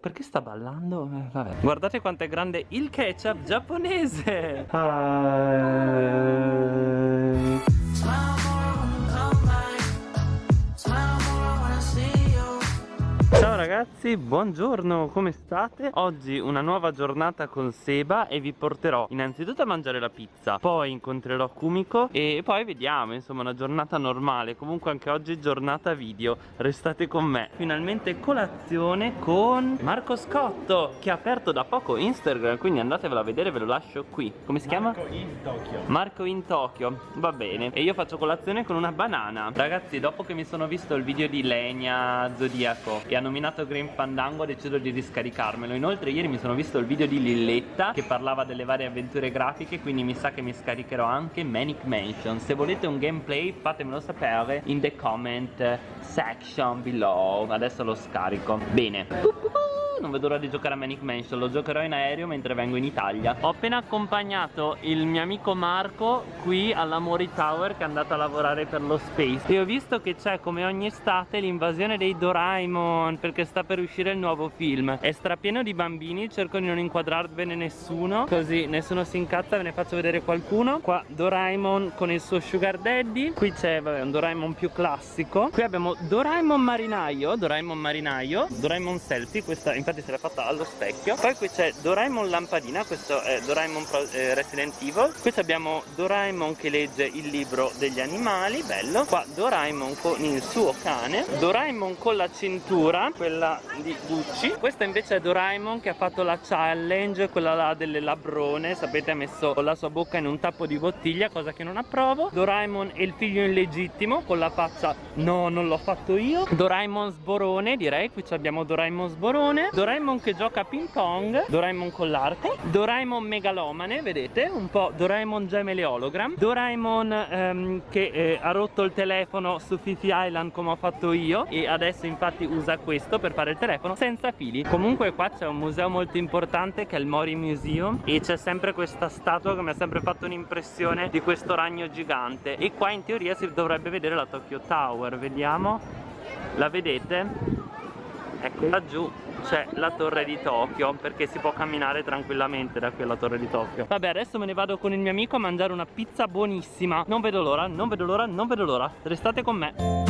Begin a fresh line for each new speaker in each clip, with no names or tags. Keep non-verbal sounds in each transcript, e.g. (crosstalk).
perché sta ballando? Eh, vabbè. Guardate quanto è grande il ketchup giapponese. Hi. Ragazzi, buongiorno, come state? Oggi una nuova giornata con Seba e vi porterò innanzitutto a mangiare la pizza Poi incontrerò Kumiko e poi vediamo, insomma una giornata normale. Comunque anche oggi giornata video, restate con me. Finalmente colazione con Marco Scotto Che ha aperto da poco Instagram, quindi andatevelo a vedere, ve lo lascio qui. Come si chiama?
Marco in Tokyo.
Marco in Tokyo, va bene. E io faccio colazione con una banana. Ragazzi, dopo che mi sono visto il video di Legna Zodiaco E hanno nominato Green Fandango ho deciso di riscaricarmelo. Inoltre ieri mi sono visto il video di Lilletta che parlava delle varie avventure grafiche Quindi mi sa che mi scaricherò anche Manic Mansion. Se volete un gameplay fatemelo sapere in the comment section below. Adesso lo scarico. Bene non vedo l'ora di giocare a Manic Mansion Lo giocherò in aereo mentre vengo in Italia. Ho appena accompagnato il mio amico Marco qui alla Mori Tower che è andato a lavorare per lo Space. E ho visto che c'è come ogni estate l'invasione dei Doraemon Perché sta per uscire il nuovo film. È strapieno di bambini, cerco di non inquadrarvene nessuno Così nessuno si incazza, ve ne faccio vedere qualcuno. Qua Doraemon con il suo Sugar Daddy. Qui c'è un Doraemon più classico. Qui abbiamo Doraemon Marinaio Doraemon Marinaio Doraemon Selfie, questa infatti infatti se l'ha fatta allo specchio. Poi qui c'è Doraemon lampadina questo è Doraemon eh, Resident Evil. Qui abbiamo Doraemon che legge il libro degli animali bello. Qua Doraemon con il suo cane. Doraemon con la cintura quella di Gucci. Questa invece è Doraemon che ha fatto la challenge quella là delle labrone. Sapete ha messo la sua bocca in un tappo di bottiglia cosa che non approvo. Doraemon e il figlio illegittimo con la faccia no non l'ho fatto io. Doraemon sborone direi. Qui abbiamo Doraemon sborone Doraemon che gioca a ping pong Doraemon con l'arco Doraemon megalomane vedete un po' Doraemon gemele hologram Doraemon ehm, che eh, ha rotto il telefono su Fifi Island come ho fatto io e adesso infatti usa questo per fare il telefono senza fili. Comunque qua c'è un museo molto importante che è il Mori Museum e c'è sempre questa statua che mi ha sempre fatto un'impressione di questo ragno gigante. E qua in teoria si dovrebbe vedere la Tokyo Tower vediamo. La vedete? Ecco laggiù c'è la torre di Tokyo perché si può camminare tranquillamente da qui alla torre di Tokyo. Vabbè adesso me ne vado con il mio amico a mangiare una pizza buonissima. Non vedo l'ora non vedo l'ora non vedo l'ora. Restate con me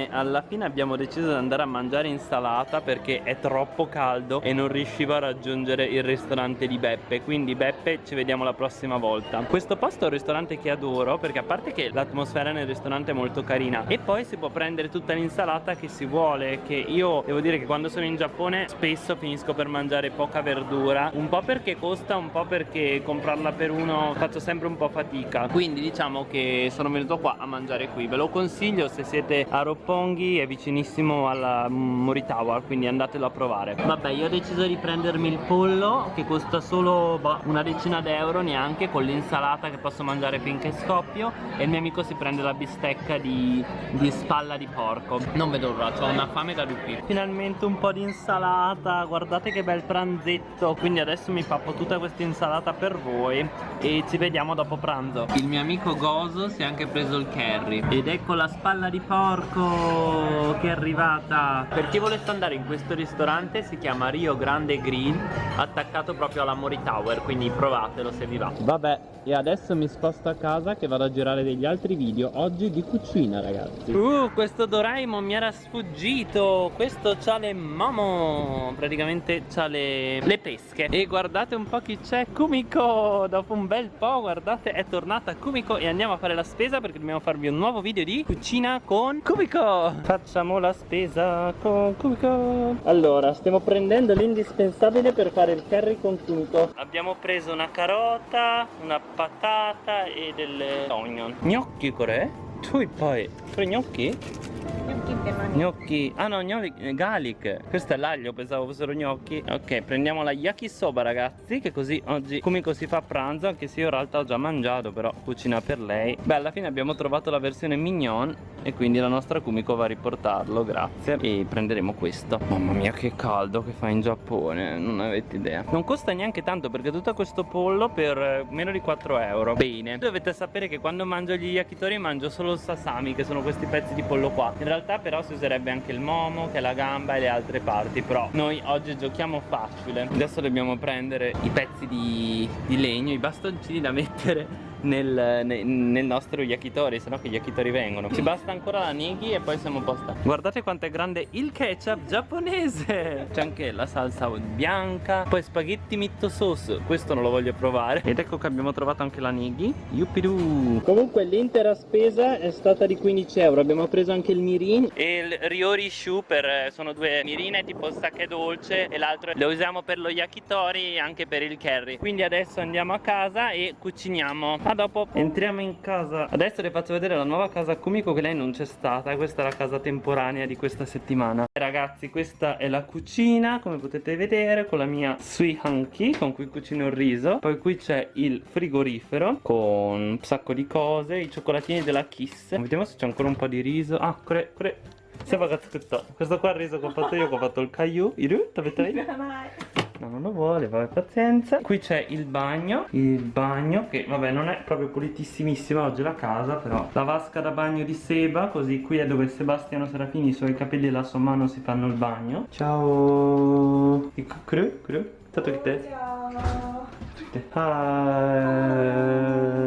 Bene, alla fine abbiamo deciso di andare a mangiare insalata perché è troppo caldo e non riuscivo a raggiungere il ristorante di Beppe. Quindi Beppe ci vediamo la prossima volta. Questo posto è un ristorante che adoro perché a parte che l'atmosfera nel ristorante è molto carina E poi si può prendere tutta l'insalata che si vuole Che io devo dire che quando sono in Giappone spesso finisco per mangiare poca verdura Un po' perché costa, un po' perché comprarla per uno faccio sempre un po' fatica. Quindi diciamo che sono venuto qua a mangiare qui. Ve lo consiglio se siete a Roppongi è vicinissimo alla Mori Tower quindi andatelo a provare. Vabbè io ho deciso di prendermi il pollo che costa solo bah, una decina d'euro neanche con l'insalata che posso mangiare finché scoppio e il mio amico si prende la bistecca di, di spalla di porco. Non vedo l'ora ho una fame da lupi finalmente un po' di insalata guardate che bel pranzetto quindi adesso mi pappo tutta questa insalata per voi e ci vediamo dopo pranzo. Il mio amico Gozo si è anche preso il curry ed ecco la spalla di porco che è arrivata. Per chi volesse andare in questo ristorante si chiama Rio Grande Grill attaccato proprio alla Mori Tower quindi provatelo se vi va. Vabbè e adesso mi sposto a casa che vado a girare degli altri video oggi di cucina ragazzi. Uh questo Doraemon mi era sfuggito. Questo c'ha le momo. Praticamente c'ha le, le pesche. E guardate un po' chi c'è Kumiko. Dopo un bel po' guardate è tornata Kumiko e andiamo a fare la spesa perché dobbiamo farvi un nuovo video di cucina con Kumiko Cubico Facciamo la spesa con Cubico Allora stiamo prendendo l'indispensabile per fare il curry con Cubico Abbiamo preso una carota, una patata e delle onion Gnocchi core? Tu poi tre gnocchi?
Gnocchi intendo
Gnocchi. Ah no, gnocchi, garlic. Questo è l'aglio, pensavo fossero gnocchi. Ok, prendiamo la yakisoba ragazzi, che così oggi Kumiko si fa pranzo, anche se io in realtà ho già mangiato, però cucina per lei. Beh, alla fine abbiamo trovato la versione mignon e quindi la nostra Kumiko va a riportarlo, grazie. E prenderemo questo. Mamma mia che caldo che fa in Giappone, non avete idea. Non costa neanche tanto perché tutto questo pollo per eh, meno di 4 euro. Bene. Dovete sapere che quando mangio gli yakitori mangio solo il sasami, che sono questi pezzi di pollo qua. In realtà però si userebbe anche il momo, che è la gamba e le altre parti. Però noi oggi giochiamo facile. Adesso dobbiamo prendere i pezzi di, di legno, i bastoncini da mettere nel, nel, nel nostro yakitori sennò che gli yakitori vengono. Ci basta ancora la nighi e poi siamo a posto. Guardate quanto è grande il ketchup giapponese. C'è anche la salsa bianca poi spaghetti mitto sauce questo non lo voglio provare. Ed ecco che abbiamo trovato anche la nighi. Yuppidoo. Comunque l'intera spesa è stata di 15 euro. Abbiamo preso anche il mirin. E il riori shu per eh, sono due mirine tipo sake dolce e l'altro lo usiamo per lo yakitori e anche per il curry. Quindi adesso andiamo a casa e cuciniamo a dopo entriamo in casa. Adesso le faccio vedere la nuova casa Kumiko che lei non c'è stata. Questa è la casa temporanea di questa settimana. Ragazzi questa è la cucina come potete vedere con la mia sui hanky con cui cucino il riso. Poi qui c'è il frigorifero con un sacco di cose i cioccolatini della Kiss. Vediamo se c'è ancora un po' di riso. Ah kore kore questo qua è il riso che ho fatto io che ho fatto il caillou. Iru No, non lo vuole, vabbè, pazienza. Qui c'è il bagno, il bagno che vabbè non è proprio pulitissimissima oggi la casa, però la vasca da bagno di Seba, così qui è dove Sebastiano Serafini, i suoi capelli e la sua mano si fanno il bagno. Ciao. Cru, cru. Tutto che te? Ciao. Hi.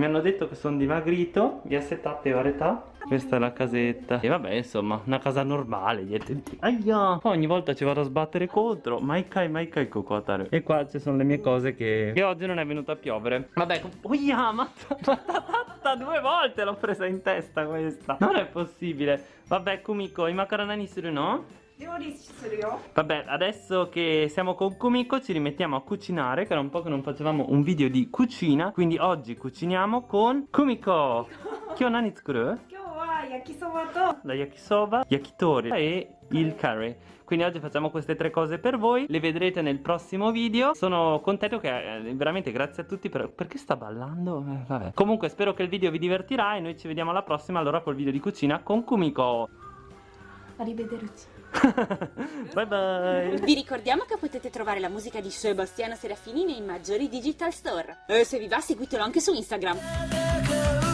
Mi hanno detto che sono dimagrito, vi assettate varietà questa è la casetta. E vabbè insomma una casa normale Aia. Ogni volta ci vado a sbattere contro. Maikai Maikai Kokotaru E qua ci sono le mie cose che Che oggi non è venuto a piovere. Vabbè Oia ma (laughs) Due volte l'ho presa in testa questa. Non è possibile. Vabbè Kumiko i macaronani suru no? Vabbè, adesso che siamo con Kumiko ci rimettiamo a cucinare Che era un po' che non facevamo un video di cucina Quindi oggi cuciniamo con Kumiko. (laughs) Kyo nani tsukuru?
yakisoba to
la yakisoba, yakitori e il curry. Quindi oggi facciamo queste tre cose per voi le vedrete nel prossimo video. Sono contento che eh, veramente grazie a tutti per... perché sta ballando? Eh, vabbè. Comunque spero che il video vi divertirà e noi ci vediamo alla prossima allora col video di cucina con Kumiko.
Arrivederci (laughs)
bye bye
Vi ricordiamo che potete trovare la musica di Sebastiano Serafini nei maggiori digital store. E se vi va seguitelo anche su Instagram